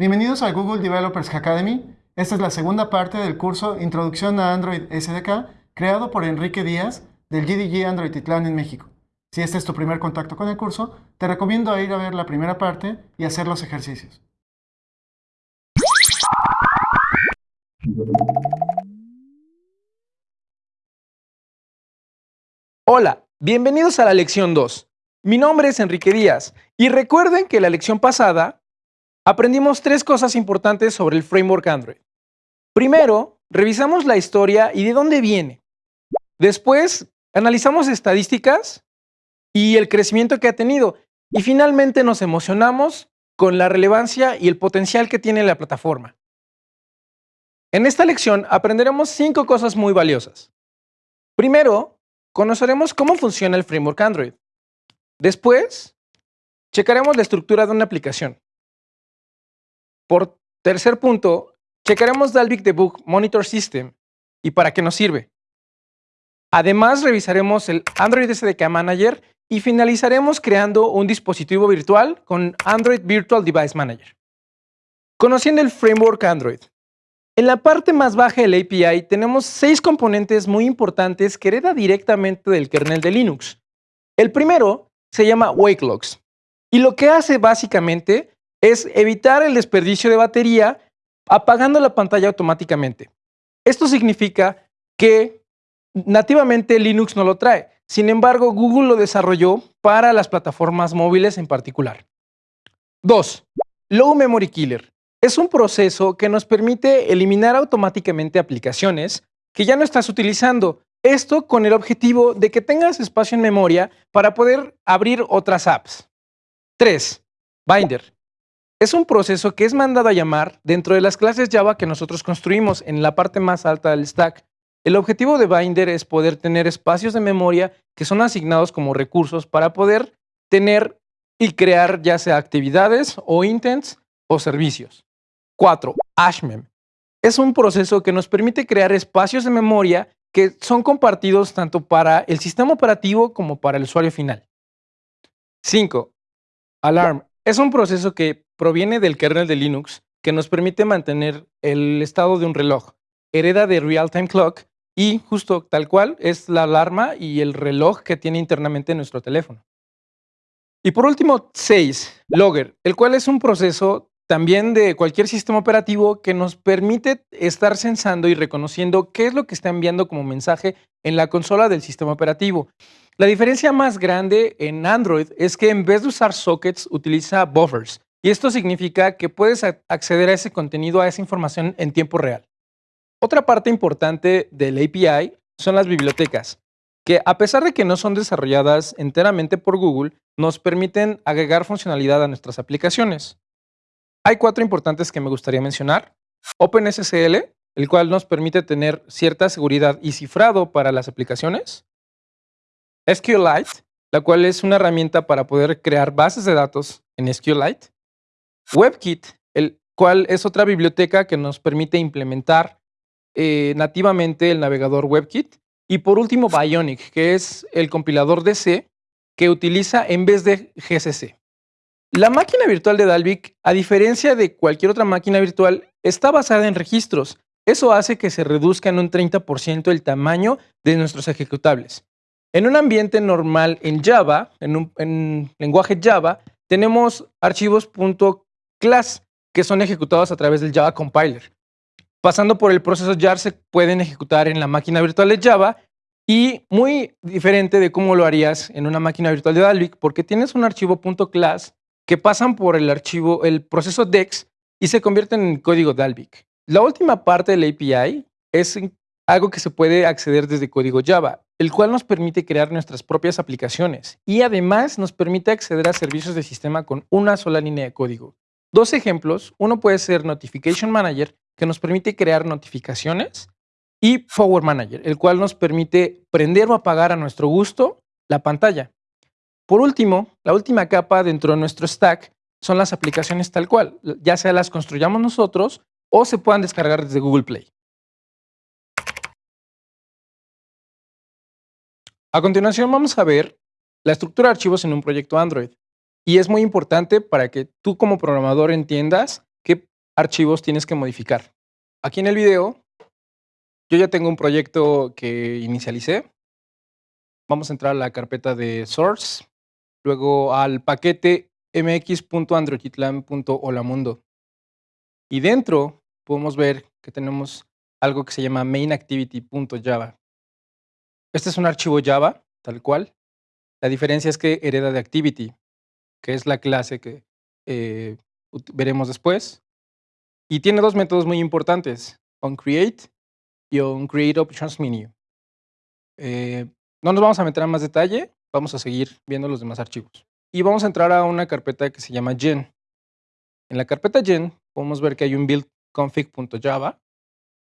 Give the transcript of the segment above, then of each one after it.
Bienvenidos al Google Developers Academy. Esta es la segunda parte del curso Introducción a Android SDK, creado por Enrique Díaz del GDG Android Titlán en México. Si este es tu primer contacto con el curso, te recomiendo ir a ver la primera parte y hacer los ejercicios. Hola, bienvenidos a la lección 2. Mi nombre es Enrique Díaz y recuerden que la lección pasada aprendimos tres cosas importantes sobre el framework Android. Primero, revisamos la historia y de dónde viene. Después, analizamos estadísticas y el crecimiento que ha tenido. Y finalmente nos emocionamos con la relevancia y el potencial que tiene la plataforma. En esta lección aprenderemos cinco cosas muy valiosas. Primero, conoceremos cómo funciona el framework Android. Después, checaremos la estructura de una aplicación. Por tercer punto, checaremos Dalvik Debug Monitor System y para qué nos sirve. Además, revisaremos el Android SDK Manager y finalizaremos creando un dispositivo virtual con Android Virtual Device Manager. Conociendo el framework Android. En la parte más baja del API tenemos seis componentes muy importantes que hereda directamente del kernel de Linux. El primero se llama WakeLogs y lo que hace básicamente es evitar el desperdicio de batería apagando la pantalla automáticamente. Esto significa que nativamente Linux no lo trae. Sin embargo, Google lo desarrolló para las plataformas móviles en particular. 2. Low Memory Killer. Es un proceso que nos permite eliminar automáticamente aplicaciones que ya no estás utilizando. Esto con el objetivo de que tengas espacio en memoria para poder abrir otras apps. 3. Binder. Es un proceso que es mandado a llamar dentro de las clases Java que nosotros construimos en la parte más alta del stack. El objetivo de Binder es poder tener espacios de memoria que son asignados como recursos para poder tener y crear ya sea actividades o intents o servicios. 4. Ashmem. Es un proceso que nos permite crear espacios de memoria que son compartidos tanto para el sistema operativo como para el usuario final. 5. Alarm. Es un proceso que proviene del kernel de Linux que nos permite mantener el estado de un reloj. Hereda de Real-Time Clock y justo tal cual es la alarma y el reloj que tiene internamente nuestro teléfono. Y por último, 6. Logger, el cual es un proceso también de cualquier sistema operativo que nos permite estar sensando y reconociendo qué es lo que está enviando como mensaje en la consola del sistema operativo. La diferencia más grande en Android es que en vez de usar sockets utiliza buffers, y esto significa que puedes acceder a ese contenido, a esa información en tiempo real. Otra parte importante del API son las bibliotecas, que a pesar de que no son desarrolladas enteramente por Google, nos permiten agregar funcionalidad a nuestras aplicaciones. Hay cuatro importantes que me gustaría mencionar. OpenSSL, el cual nos permite tener cierta seguridad y cifrado para las aplicaciones. SQLite, la cual es una herramienta para poder crear bases de datos en SQLite. WebKit, el cual es otra biblioteca que nos permite implementar eh, nativamente el navegador WebKit. Y por último, Bionic, que es el compilador de C que utiliza en vez de GCC. La máquina virtual de Dalvik, a diferencia de cualquier otra máquina virtual, está basada en registros. Eso hace que se reduzca en un 30% el tamaño de nuestros ejecutables. En un ambiente normal en Java, en un en lenguaje Java, tenemos archivos class que son ejecutados a través del Java Compiler. Pasando por el proceso jar se pueden ejecutar en la máquina virtual de Java y muy diferente de cómo lo harías en una máquina virtual de Dalvik porque tienes un archivo .class que pasan por el archivo, el proceso DEX y se convierten en código Dalvik. La última parte del API es algo que se puede acceder desde código Java, el cual nos permite crear nuestras propias aplicaciones y además nos permite acceder a servicios de sistema con una sola línea de código. Dos ejemplos, uno puede ser Notification Manager, que nos permite crear notificaciones, y Power Manager, el cual nos permite prender o apagar a nuestro gusto la pantalla. Por último, la última capa dentro de nuestro stack son las aplicaciones tal cual, ya sea las construyamos nosotros o se puedan descargar desde Google Play. A continuación vamos a ver la estructura de archivos en un proyecto Android. Y es muy importante para que tú como programador entiendas qué archivos tienes que modificar. Aquí en el video, yo ya tengo un proyecto que inicialicé. Vamos a entrar a la carpeta de source, luego al paquete mx.androidkitlan.holamundo. Y dentro podemos ver que tenemos algo que se llama mainActivity.java. Este es un archivo Java, tal cual. La diferencia es que hereda de Activity, que es la clase que eh, veremos después. Y tiene dos métodos muy importantes, onCreate y onCreateOptionsMenu. Eh, no nos vamos a meter en más detalle, vamos a seguir viendo los demás archivos. Y vamos a entrar a una carpeta que se llama gen. En la carpeta gen podemos ver que hay un buildconfig.java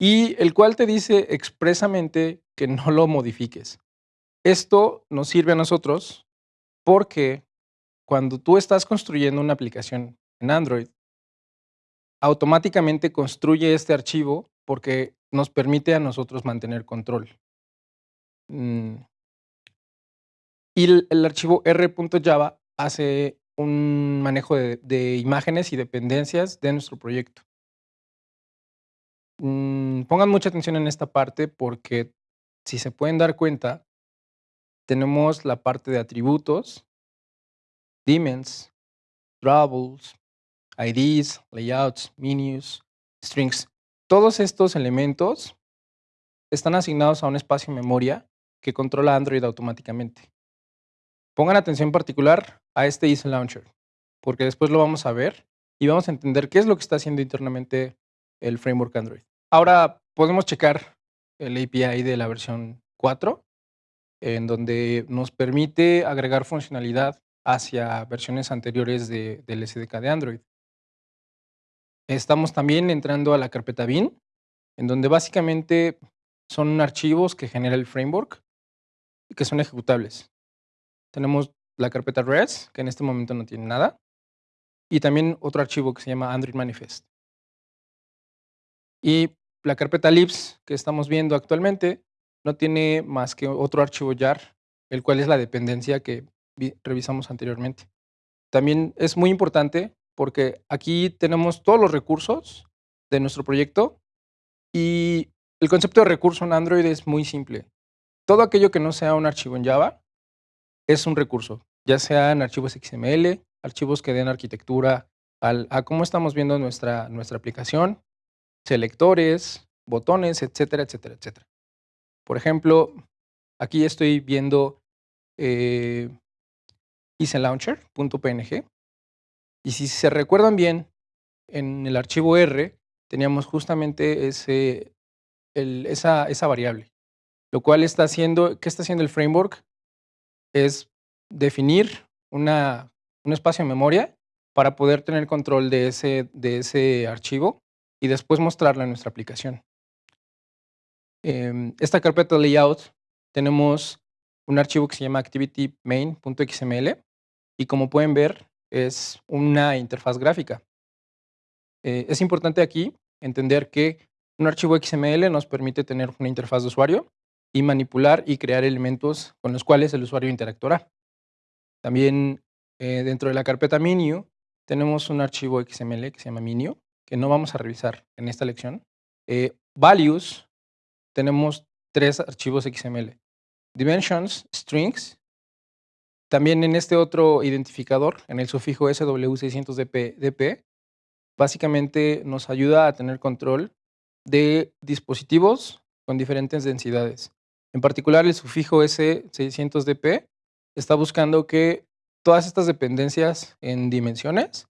y el cual te dice expresamente que no lo modifiques. Esto nos sirve a nosotros porque cuando tú estás construyendo una aplicación en Android, automáticamente construye este archivo porque nos permite a nosotros mantener control. Mm. Y el, archivo r.java hace un manejo de, imágenes y dependencias de nuestro proyecto. Mm, pongan mucha atención en esta parte porque si se pueden dar cuenta, tenemos la parte de atributos, daemons, troubles, IDs, layouts, menus, strings. Todos estos elementos están asignados a un espacio en memoria que controla Android automáticamente. Pongan atención particular a este Easy Launcher, porque después lo vamos a ver y vamos a entender qué es lo que está haciendo internamente el framework Android. Ahora podemos checar el API de la versión 4, en donde nos permite agregar funcionalidad hacia versiones anteriores del SDK de Android. Estamos también entrando a la carpeta bin, en donde básicamente son archivos que genera el framework y que son ejecutables. Tenemos la carpeta res, que en este momento no tiene nada, y también otro archivo que se llama Android Manifest. Y la carpeta libs que estamos viendo actualmente no tiene más que otro archivo jar, el cual es la dependencia que revisamos anteriormente. También es muy importante porque aquí tenemos todos los recursos de nuestro proyecto y el concepto de recurso en Android es muy simple. Todo aquello que no sea un archivo en Java es un recurso, ya sean archivos XML, archivos que den arquitectura a cómo estamos viendo nuestra, nuestra aplicación, selectores, botones, etcétera, etcétera, etcétera. Por ejemplo, aquí estoy viendo eh, isLauncher.png y si se recuerdan bien, en el archivo R teníamos justamente ese, esa, esa, variable, lo cual está haciendo, ¿qué está haciendo el framework? Es definir una, un espacio de memoria para poder tener control de ese, de ese archivo y después mostrarlo en nuestra aplicación. Em, esta carpeta layout tenemos un archivo que se llama activitymain.xml y como pueden ver es una interfaz gráfica. Eh, es importante aquí entender que un archivo XML nos permite tener una interfaz de usuario y manipular y crear elementos con los cuales el usuario interactuará. También eh, dentro de la carpeta Menu tenemos un archivo XML que se llama Menu, que no vamos a revisar en esta lección. Eh, values, tenemos tres archivos XML. Dimensions, strings también en este otro identificador, en el sufijo SW600DP, básicamente nos ayuda a tener control de dispositivos con diferentes densidades. En particular, el sufijo S600DP está buscando que todas estas dependencias en dimensiones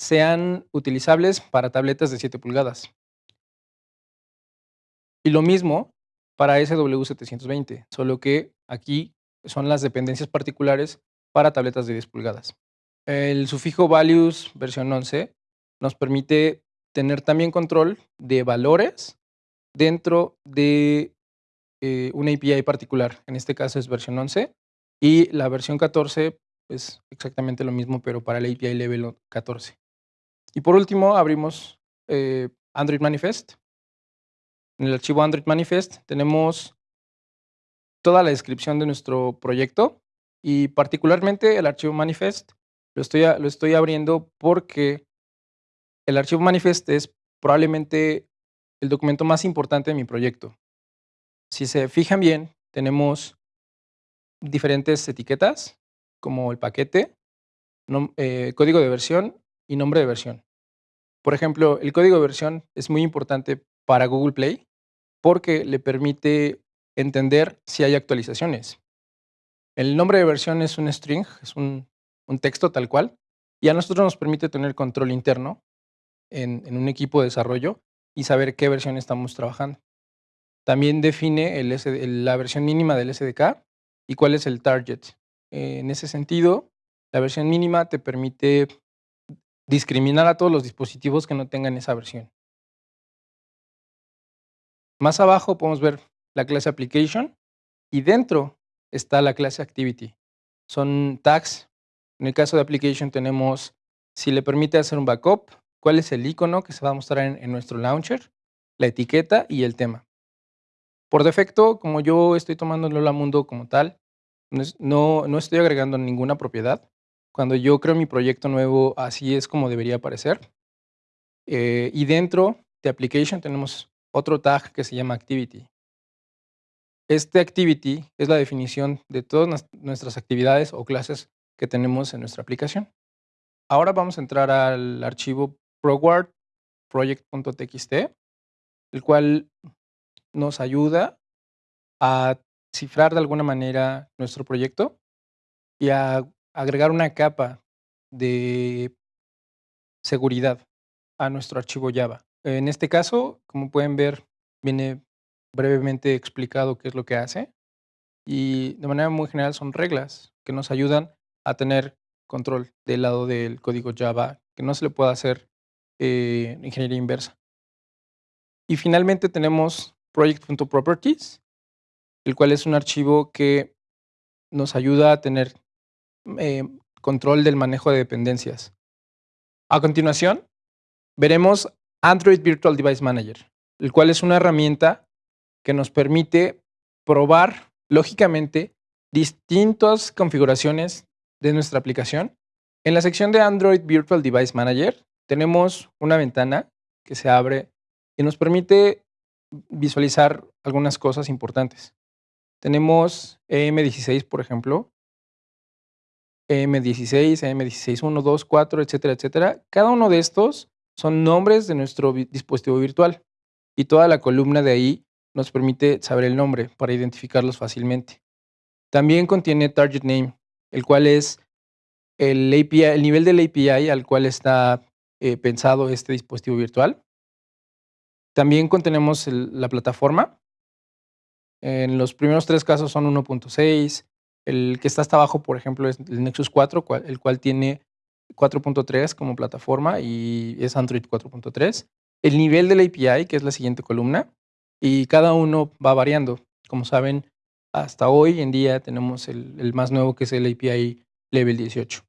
sean utilizables para tabletas de 7 pulgadas. Y lo mismo para SW720, solo que aquí son las dependencias particulares para tabletas de 10 pulgadas. El sufijo values versión 11 nos permite tener también control de valores dentro de eh, una API particular. En este caso es versión 11 y la versión 14 es exactamente lo mismo, pero para la API level 14. Y por último, abrimos eh, Android Manifest. En el archivo Android Manifest tenemos toda la descripción de nuestro proyecto y particularmente el archivo manifest lo estoy, lo estoy abriendo porque el archivo manifest es probablemente el documento más importante de mi proyecto. Si se fijan bien, tenemos diferentes etiquetas, como el paquete, eh, código de versión y nombre de versión. Por ejemplo, el código de versión es muy importante para Google Play porque le permite entender si hay actualizaciones. El nombre de versión es un string, es un, texto tal cual, y a nosotros nos permite tener control interno en, un equipo de desarrollo y saber qué versión estamos trabajando. También define la versión mínima del SDK y cuál es el target. en ese sentido, la versión mínima te permite discriminar a todos los dispositivos que no tengan esa versión. Más abajo podemos ver la clase application y dentro está la clase activity. Son tags. En el caso de application tenemos si le permite hacer un backup, cuál es el icono que se va a mostrar en, nuestro launcher, la etiqueta y el tema. Por defecto, como yo estoy tomando Lola Mundo como tal, no, no estoy agregando ninguna propiedad. Cuando yo creo mi proyecto nuevo, así es como debería aparecer. Eh, y dentro de Application tenemos otro tag que se llama Activity. Este Activity es la definición de todas nuestras actividades o clases que tenemos en nuestra aplicación. Ahora vamos a entrar al archivo ProWard project.txt, el cual nos ayuda a cifrar de alguna manera nuestro proyecto y a agregar una capa de seguridad a nuestro archivo Java. En este caso, como pueden ver, viene brevemente explicado qué es lo que hace y de manera muy general son reglas que nos ayudan a tener control del lado del código Java, que no se le puede hacer eh, ingeniería inversa. Y finalmente tenemos project.properties, el cual es un archivo que nos ayuda a tener eh, control del manejo de dependencias. A continuación, veremos Android Virtual Device Manager, el cual es una herramienta que nos permite probar lógicamente distintas configuraciones de nuestra aplicación. En la sección de Android Virtual Device Manager tenemos una ventana que se abre y nos permite visualizar algunas cosas importantes. Tenemos EM16, por ejemplo, EM16, EM16, 1, 2, 4, etcétera, etcétera. Cada uno de estos son nombres de nuestro dispositivo virtual y toda la columna de ahí nos permite saber el nombre para identificarlos fácilmente. También contiene target name, el cual es el, nivel del API al cual está eh, pensado este dispositivo virtual. También contenemos la plataforma. En los primeros tres casos son 1.6. El que está hasta abajo, por ejemplo, es el Nexus 4, el cual tiene 4.3 como plataforma y es Android 4.3. El nivel del API, que es la siguiente columna, y cada uno va variando. Como saben, hasta hoy en día tenemos el más nuevo que es el API Level 18.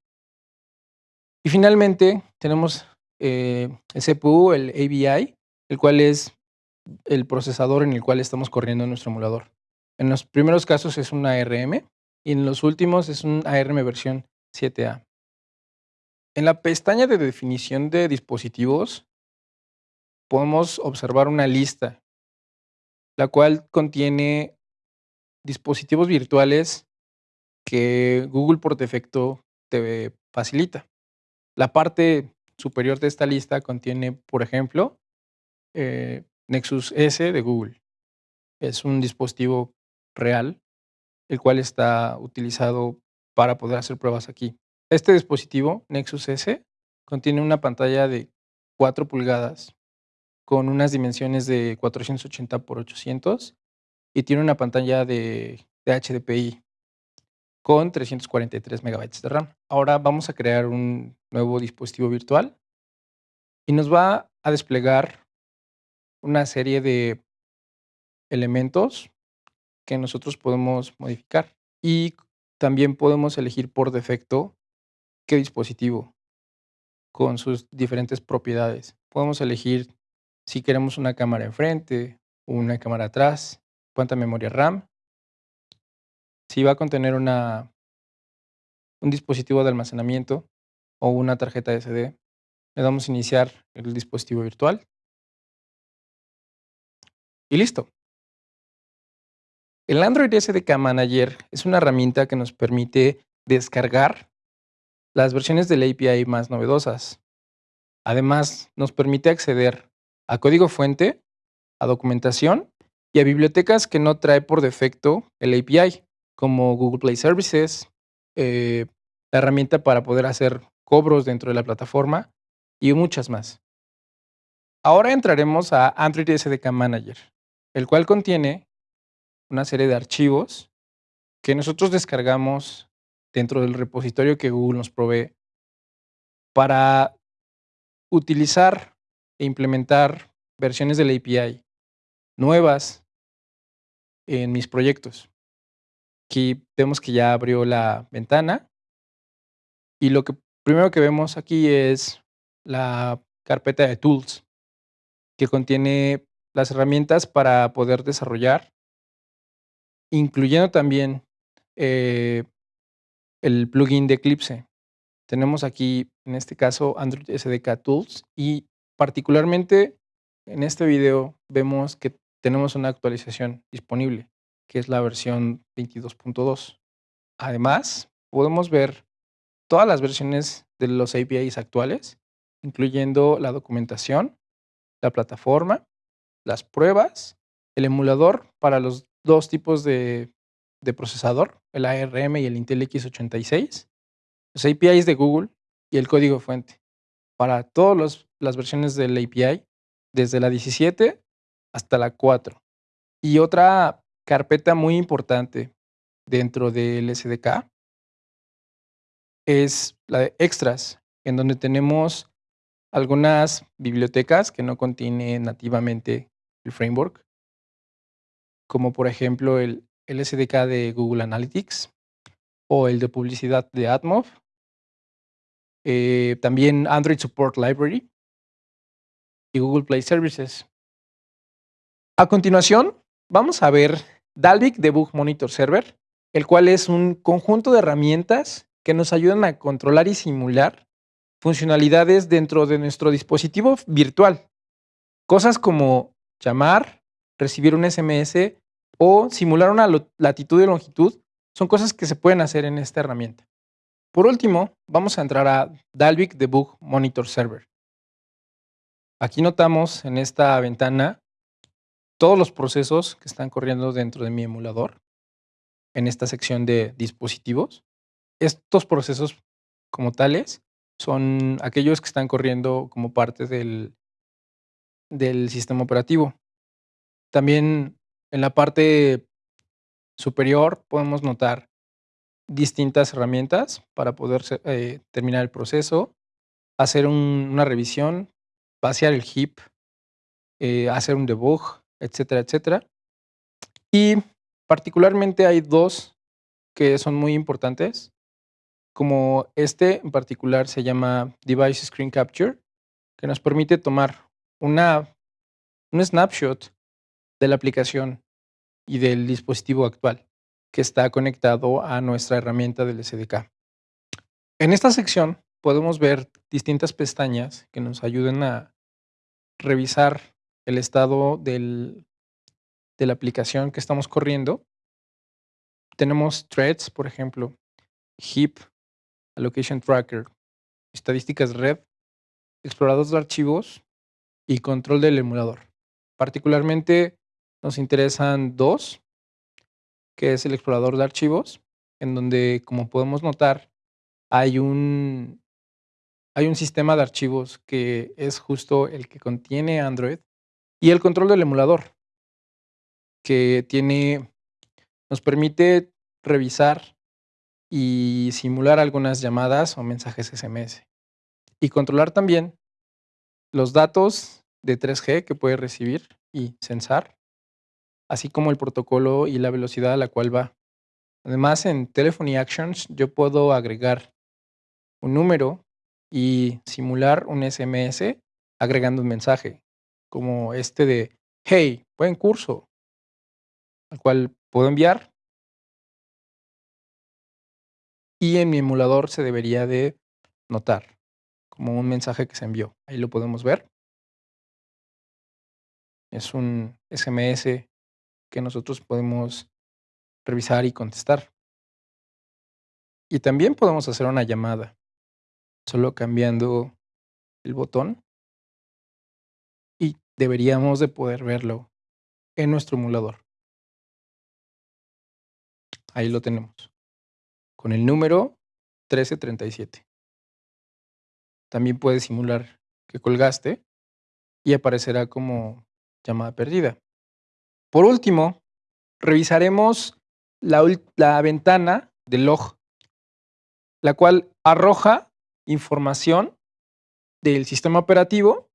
Y finalmente tenemos eh, el CPU, el ABI, el cual es el procesador en el cual estamos corriendo nuestro emulador. En los primeros casos es un ARM y en los últimos es un ARM versión 7A. En la pestaña de definición de dispositivos podemos observar una lista, la cual contiene dispositivos virtuales que Google por defecto te facilita. La parte superior de esta lista contiene, por ejemplo, eh, Nexus S de Google. Es un dispositivo real, el cual está utilizado para poder hacer pruebas aquí. Este dispositivo, Nexus S, contiene una pantalla de 4 pulgadas con unas dimensiones de 480 x 800 y tiene una pantalla de, de HDPI con 343 megabytes de RAM. Ahora vamos a crear un nuevo dispositivo virtual y nos va a desplegar una serie de elementos que nosotros podemos modificar y también podemos elegir por defecto qué dispositivo con sus diferentes propiedades. Podemos elegir si queremos una cámara enfrente, una cámara atrás, cuánta memoria RAM, si va a contener una, un dispositivo de almacenamiento o una tarjeta SD, Le damos a iniciar el dispositivo virtual. Y listo. El Android SDK Manager es una herramienta que nos permite descargar las versiones de la API más novedosas. Además, nos permite acceder a código fuente, a documentación y a bibliotecas que no trae por defecto el API, como Google Play Services, eh, la herramienta para poder hacer cobros dentro de la plataforma y muchas más. Ahora entraremos a Android SDK Manager, el cual contiene una serie de archivos que nosotros descargamos dentro del repositorio que Google nos provee para utilizar e implementar versiones de la API nuevas en mis proyectos. Aquí vemos que ya abrió la ventana y lo que primero que vemos aquí es la carpeta de tools que contiene las herramientas para poder desarrollar, incluyendo también eh, el plugin de Eclipse. Tenemos aquí, en este caso, Android SDK Tools y particularmente en este video vemos que tenemos una actualización disponible, que es la versión 22.2. Además, podemos ver todas las versiones de los APIs actuales, incluyendo la documentación, la plataforma, las pruebas, el emulador para los dos tipos de, procesador, el ARM y el Intel X86, los APIs de Google y el código fuente para todas las versiones del API, desde la 17 hasta la 4. Y otra carpeta muy importante dentro del SDK es la de extras, en donde tenemos algunas bibliotecas que no contienen nativamente el framework, como por ejemplo el, SDK de Google Analytics o el de publicidad de Atmov, eh, también Android Support Library y Google Play Services. A continuación, vamos a ver Dalvik Debug Monitor Server, el cual es un conjunto de herramientas que nos ayudan a controlar y simular funcionalidades dentro de nuestro dispositivo virtual. Cosas como llamar, recibir un SMS o simular una latitud y longitud son cosas que se pueden hacer en esta herramienta. Por último, vamos a entrar a Dalvik Debug Monitor Server. Aquí notamos en esta ventana todos los procesos que están corriendo dentro de mi emulador en esta sección de dispositivos. Estos procesos como tales son aquellos que están corriendo como parte del, del sistema operativo. También en la parte superior podemos notar distintas herramientas para poder eh, terminar el proceso, hacer una revisión, vaciar el heap, eh, hacer un debug, etcétera, etcétera. Y particularmente hay dos que son muy importantes, como este en particular se llama Device Screen Capture, que nos permite tomar una, un snapshot de la aplicación y del dispositivo actual que está conectado a nuestra herramienta del SDK. En esta sección podemos ver distintas pestañas que nos ayuden a revisar el estado del, de la aplicación que estamos corriendo. Tenemos threads, por ejemplo, heap, allocation tracker, estadísticas red, exploradores de archivos y control del emulador. Particularmente nos interesan dos, que es el explorador de archivos, en donde, como podemos notar, hay un, hay un sistema de archivos que es justo el que contiene Android y el control del emulador, que tiene, nos permite revisar y simular algunas llamadas o mensajes SMS. Y controlar también los datos de 3G que puede recibir y censar, así como el protocolo y la velocidad a la cual va. Además, en Telephony Actions yo puedo agregar un número y simular un SMS agregando un mensaje como este de, hey, buen curso, al cual puedo enviar. Y en mi emulador se debería de notar como un mensaje que se envió. Ahí lo podemos ver. Es un SMS que nosotros podemos revisar y contestar. Y también podemos hacer una llamada, solo cambiando el botón y deberíamos de poder verlo en nuestro emulador. Ahí lo tenemos, con el número 1337. También puedes simular que colgaste y aparecerá como llamada perdida. Por último, revisaremos la, ventana de log, la cual arroja información del sistema operativo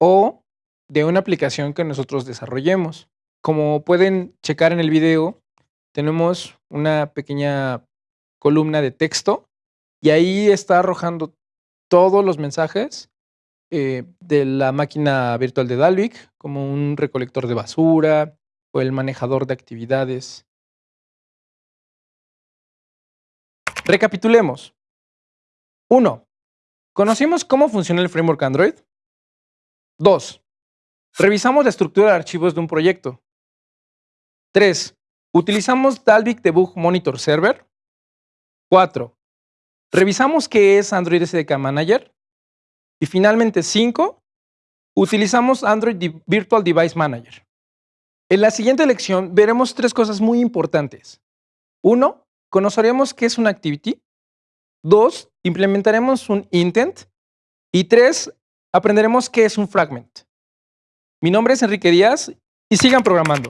o de una aplicación que nosotros desarrollemos. Como pueden checar en el video, tenemos una pequeña columna de texto y ahí está arrojando todos los mensajes eh, de la máquina virtual de Dalvik, como un recolector de basura o el manejador de actividades. Recapitulemos. 1. ¿Conocimos cómo funciona el framework Android? 2. Revisamos la estructura de archivos de un proyecto. 3. Utilizamos Dalvik Debug Monitor Server. 4. Revisamos qué es Android SDK Manager. Y finalmente, 5. Utilizamos Android Virtual Device Manager. En la siguiente lección veremos tres cosas muy importantes. 1. Conoceremos qué es una activity. 2. Implementaremos un intent. Y 3. Aprenderemos qué es un fragment. Mi nombre es Enrique Díaz y sigan programando.